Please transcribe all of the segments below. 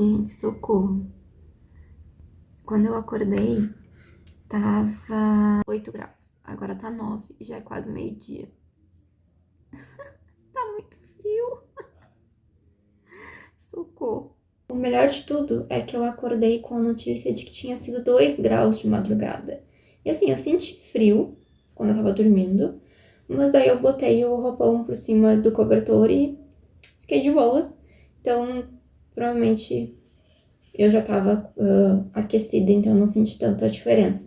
Gente, socorro. Quando eu acordei, tava 8 graus. Agora tá 9 e já é quase meio-dia. tá muito frio. Socorro. O melhor de tudo é que eu acordei com a notícia de que tinha sido 2 graus de madrugada. E assim, eu senti frio quando eu tava dormindo, mas daí eu botei o roupão por cima do cobertor e fiquei de boas. Então, provavelmente eu já tava uh, aquecida, então eu não senti tanta diferença.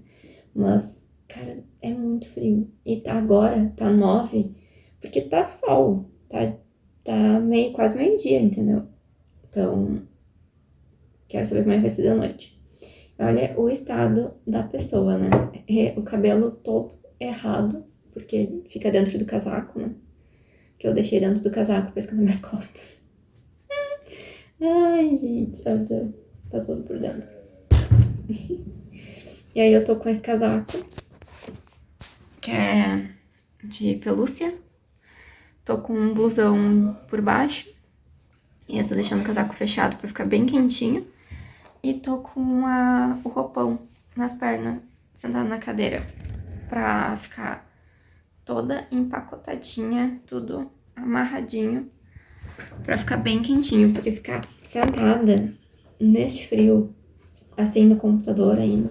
Mas, cara, é muito frio. E tá agora, tá nove, porque tá sol, tá, tá meio, quase meio-dia, entendeu? Então, quero saber como é que vai ser da noite. Olha o estado da pessoa, né? O cabelo todo errado, porque fica dentro do casaco, né? Que eu deixei dentro do casaco pra esconder minhas costas. Ai, gente, tá, tá tudo por dentro. e aí eu tô com esse casaco, que é de pelúcia. Tô com um blusão por baixo. E eu tô deixando o casaco fechado pra ficar bem quentinho. E tô com o roupão nas pernas, sentado na cadeira, pra ficar toda empacotadinha, tudo amarradinho, pra ficar bem quentinho, porque ficar sentada neste frio, assim no computador ainda,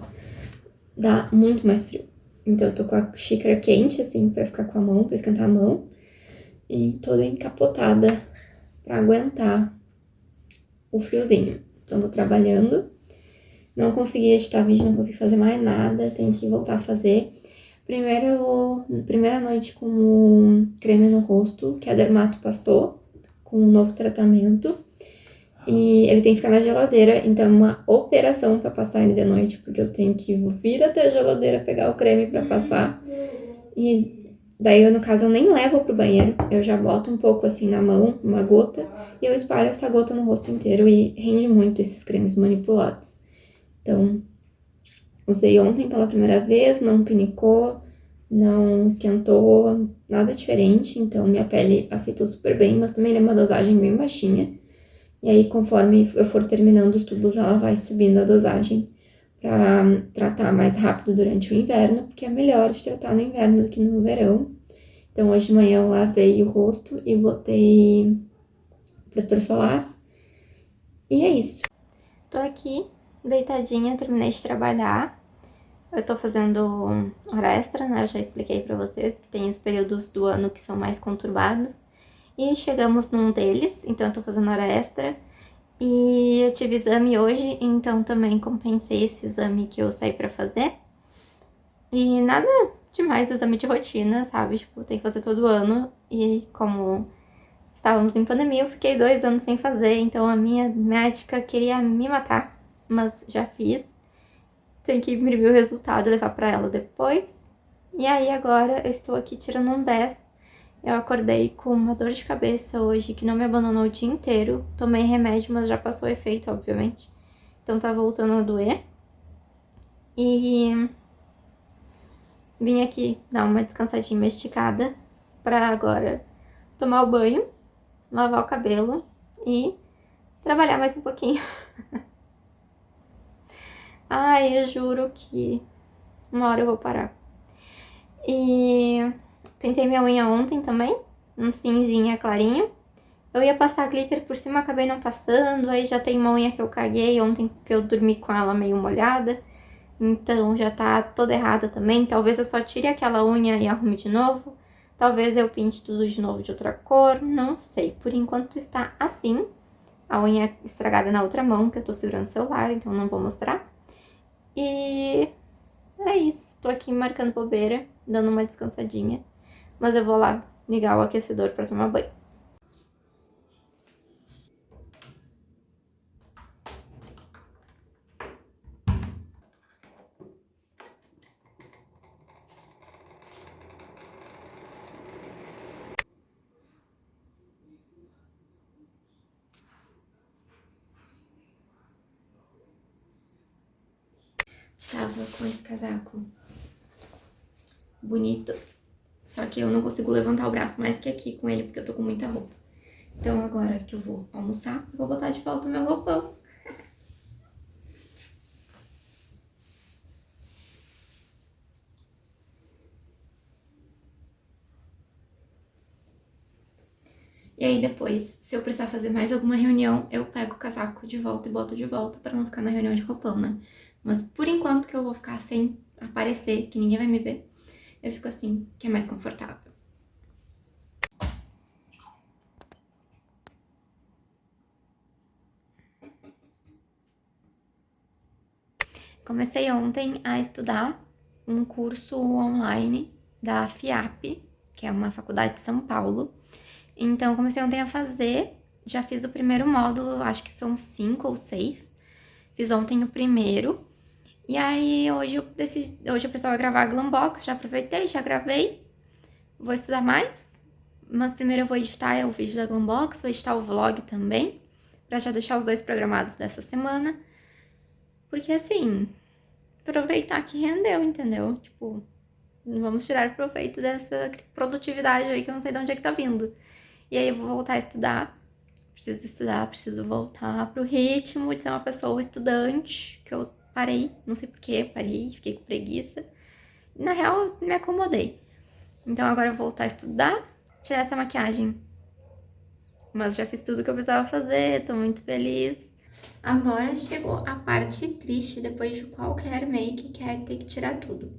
dá muito mais frio. Então eu tô com a xícara quente, assim, pra ficar com a mão, pra esquentar a mão, e toda encapotada pra aguentar o friozinho. Então, tô trabalhando. Não consegui editar vídeo, não consegui fazer mais nada. Tem que voltar a fazer. Primeiro, primeira noite com o creme no rosto, que a Dermato passou, com um novo tratamento. E ele tem que ficar na geladeira, então é uma operação pra passar ele de noite, porque eu tenho que vir até a geladeira pegar o creme pra passar. E Daí, eu, no caso, eu nem levo pro banheiro, eu já boto um pouco assim na mão, uma gota, e eu espalho essa gota no rosto inteiro e rende muito esses cremes manipulados. Então, usei ontem pela primeira vez, não pinicou, não esquentou, nada diferente, então minha pele aceitou super bem, mas também é uma dosagem bem baixinha. E aí, conforme eu for terminando os tubos, ela vai subindo a dosagem para tratar mais rápido durante o inverno, porque é melhor de tratar no inverno do que no verão. Então, hoje de manhã eu lavei o rosto e botei protetor solar. E é isso. Tô aqui, deitadinha, terminei de trabalhar. Eu tô fazendo hora extra, né? Eu já expliquei pra vocês que tem os períodos do ano que são mais conturbados. E chegamos num deles, então eu tô fazendo hora extra. E eu tive exame hoje, então também compensei esse exame que eu saí pra fazer. E nada demais, exame de rotina, sabe? Tipo, tem que fazer todo ano. E como estávamos em pandemia, eu fiquei dois anos sem fazer, então a minha médica queria me matar, mas já fiz. Tenho que imprimir o resultado e levar pra ela depois. E aí agora eu estou aqui tirando um 10 eu acordei com uma dor de cabeça hoje que não me abandonou o dia inteiro. Tomei remédio, mas já passou efeito, obviamente. Então tá voltando a doer. E vim aqui dar uma descansadinha, esticada pra agora tomar o banho, lavar o cabelo e trabalhar mais um pouquinho. Ai, eu juro que uma hora eu vou parar. E Pintei minha unha ontem também, um cinzinha clarinho. Eu ia passar glitter por cima, acabei não passando, aí já tem uma unha que eu caguei ontem, que eu dormi com ela meio molhada. Então já tá toda errada também, talvez eu só tire aquela unha e arrume de novo. Talvez eu pinte tudo de novo de outra cor, não sei. Por enquanto está assim. A unha estragada na outra mão, que eu tô segurando o celular, então não vou mostrar. E é isso. Tô aqui marcando bobeira, dando uma descansadinha mas eu vou lá ligar o aquecedor para tomar banho. tava com esse casaco bonito. Só que eu não consigo levantar o braço mais que aqui com ele, porque eu tô com muita roupa. Então agora que eu vou almoçar, eu vou botar de volta meu roupão. E aí depois, se eu precisar fazer mais alguma reunião, eu pego o casaco de volta e boto de volta pra não ficar na reunião de roupão, né? Mas por enquanto que eu vou ficar sem aparecer, que ninguém vai me ver, eu fico assim, que é mais confortável. Comecei ontem a estudar um curso online da FIAP, que é uma faculdade de São Paulo. Então, comecei ontem a fazer, já fiz o primeiro módulo, acho que são cinco ou seis. Fiz ontem o primeiro. E aí, hoje eu, decidi, hoje eu precisava gravar a Glambox, já aproveitei, já gravei. Vou estudar mais, mas primeiro eu vou editar o vídeo da Glambox, vou editar o vlog também, pra já deixar os dois programados dessa semana. Porque assim, aproveitar que rendeu, entendeu? Tipo, vamos tirar proveito dessa produtividade aí que eu não sei de onde é que tá vindo. E aí eu vou voltar a estudar. Preciso estudar, preciso voltar pro ritmo de ser uma pessoa estudante, que eu parei, não sei porquê, parei, fiquei com preguiça. Na real, me acomodei. Então agora eu vou voltar a estudar, tirar essa maquiagem. Mas já fiz tudo que eu precisava fazer, tô muito feliz. Agora chegou a parte triste, depois de qualquer make, que é ter que tirar tudo.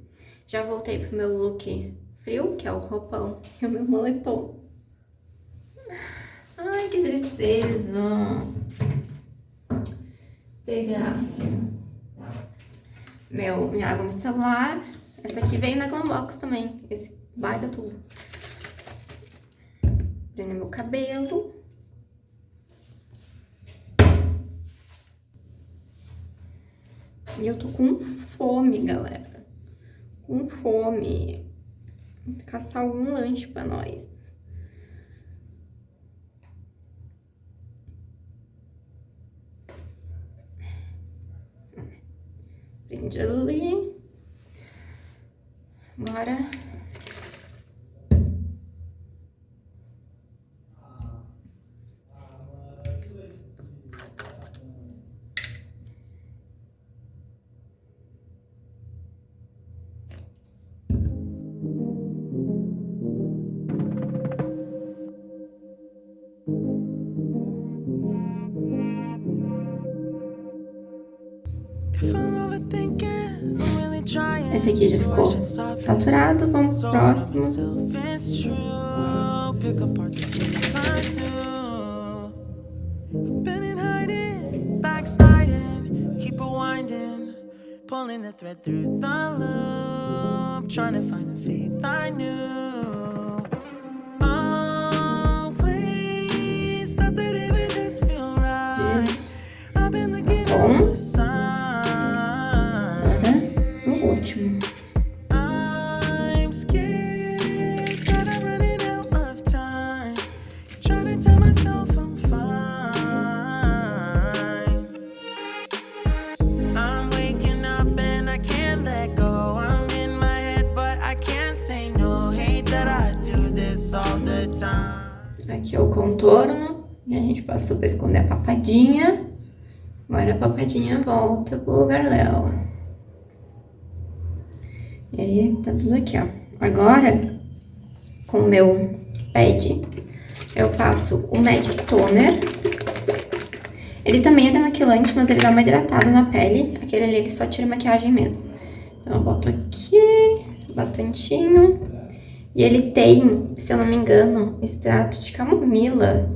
Já voltei pro meu look frio, que é o roupão, e o meu moletom. Ai, que tristeza. Pegar meu, minha água no celular. Essa aqui veio na Glambox também, esse baita tudo. Prender meu cabelo. E eu tô com fome, galera. Com fome. Vou caçar algum lanche pra nós. Prende ali. Agora Esse aqui já ficou saturado, vamos pro próximo. Pulling the thread through the loop Trying to find the faith I knew Always thought that it would just feel right. I've been looking for Aqui é o contorno. E a gente passou pra esconder a papadinha. Agora a papadinha volta pro lugar dela. E aí, tá tudo aqui, ó. Agora, com o meu pad, eu passo o Magic Toner. Ele também é demaquilante, mas ele dá uma hidratada na pele. Aquele ali, ele só tira maquiagem mesmo. Então, eu boto aqui, bastantinho. E ele tem, se eu não me engano, extrato de camomila.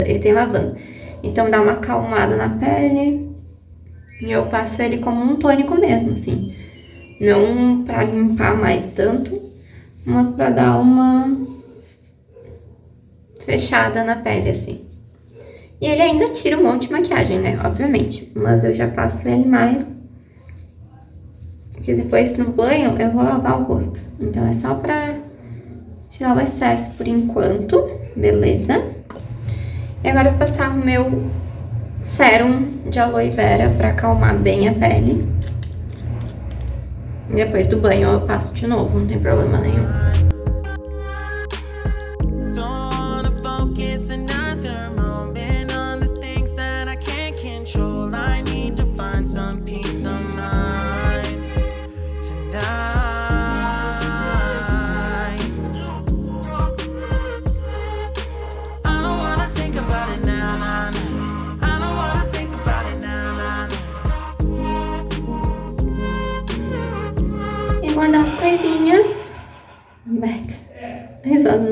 Ele tem lavanda. Então dá uma acalmada na pele. E eu passo ele como um tônico mesmo, assim. Não pra limpar mais tanto, mas pra dar uma fechada na pele, assim. E ele ainda tira um monte de maquiagem, né? Obviamente. Mas eu já passo ele mais. Porque depois no banho eu vou lavar o rosto. Então é só pra tirar o excesso por enquanto, beleza? E agora eu vou passar o meu sérum de aloe vera pra acalmar bem a pele. Depois do banho eu passo de novo, não tem problema nenhum.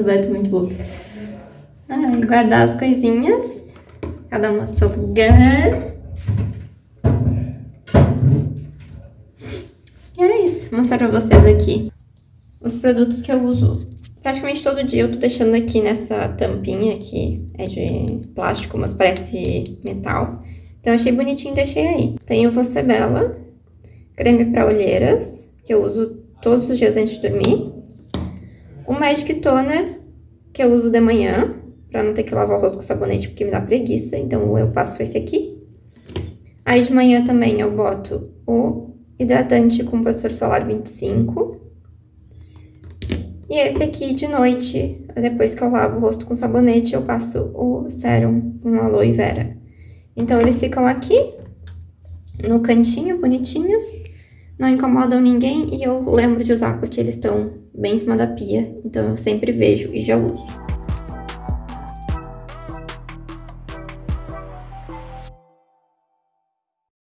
É muito boa. Ai, guardar as coisinhas. Cada uma seu lugar. E era isso. Vou mostrar pra vocês aqui os produtos que eu uso praticamente todo dia. Eu tô deixando aqui nessa tampinha que é de plástico, mas parece metal. Então, achei bonitinho e deixei aí. Tenho Você Bela, creme pra olheiras, que eu uso todos os dias antes de dormir. O Magic Toner, que eu uso de manhã, pra não ter que lavar o rosto com sabonete, porque me dá preguiça. Então, eu passo esse aqui. Aí, de manhã também eu boto o hidratante com protetor solar 25. E esse aqui, de noite, depois que eu lavo o rosto com sabonete, eu passo o sérum com aloe vera. Então, eles ficam aqui, no cantinho, bonitinhos, não incomodam ninguém e eu lembro de usar porque eles estão bem em cima da pia, então eu sempre vejo e já uso.